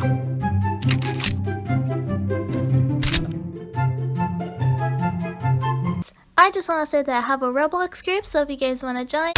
I just want to say that I have a Roblox group, so if you guys want to join...